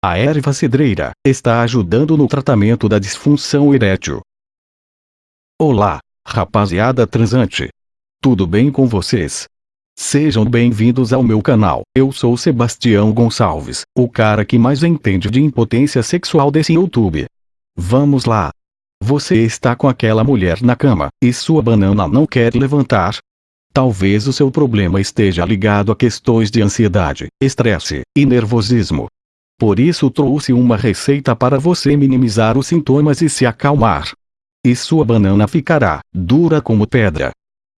A erva cedreira está ajudando no tratamento da disfunção erétil. Olá, rapaziada transante. Tudo bem com vocês? Sejam bem-vindos ao meu canal. Eu sou Sebastião Gonçalves, o cara que mais entende de impotência sexual desse YouTube. Vamos lá. Você está com aquela mulher na cama, e sua banana não quer levantar? Talvez o seu problema esteja ligado a questões de ansiedade, estresse e nervosismo. Por isso trouxe uma receita para você minimizar os sintomas e se acalmar. E sua banana ficará dura como pedra.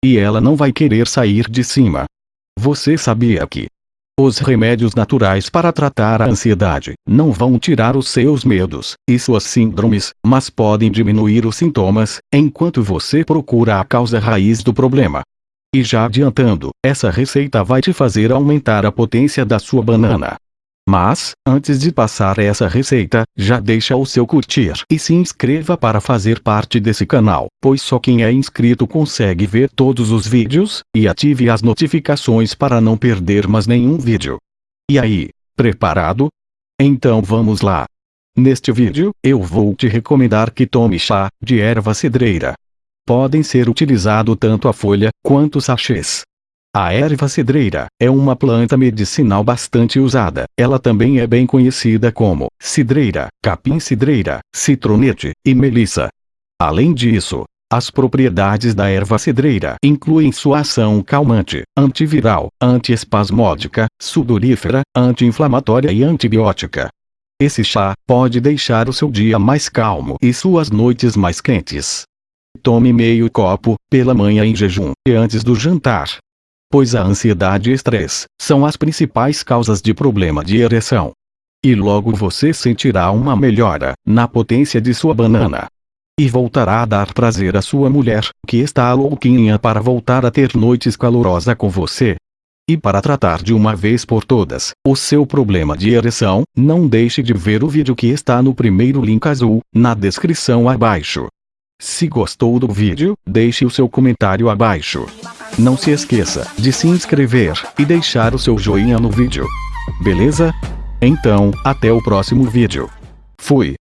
E ela não vai querer sair de cima. Você sabia que os remédios naturais para tratar a ansiedade não vão tirar os seus medos e suas síndromes, mas podem diminuir os sintomas, enquanto você procura a causa raiz do problema. E já adiantando, essa receita vai te fazer aumentar a potência da sua banana. Mas, antes de passar essa receita, já deixa o seu curtir e se inscreva para fazer parte desse canal, pois só quem é inscrito consegue ver todos os vídeos, e ative as notificações para não perder mais nenhum vídeo. E aí, preparado? Então vamos lá. Neste vídeo, eu vou te recomendar que tome chá de erva cedreira. Podem ser utilizado tanto a folha, quanto sachês. A erva cedreira é uma planta medicinal bastante usada. Ela também é bem conhecida como cidreira, capim-cidreira, citronete e melissa. Além disso, as propriedades da erva cedreira incluem sua ação calmante, antiviral, antiespasmódica, sudorífera, anti-inflamatória e antibiótica. Esse chá pode deixar o seu dia mais calmo e suas noites mais quentes. Tome meio copo, pela manhã em jejum, e antes do jantar pois a ansiedade e estresse são as principais causas de problema de ereção. E logo você sentirá uma melhora na potência de sua banana. E voltará a dar prazer à sua mulher, que está louquinha para voltar a ter noites calorosas com você. E para tratar de uma vez por todas o seu problema de ereção, não deixe de ver o vídeo que está no primeiro link azul, na descrição abaixo. Se gostou do vídeo, deixe o seu comentário abaixo. Não se esqueça de se inscrever e deixar o seu joinha no vídeo. Beleza? Então, até o próximo vídeo. Fui.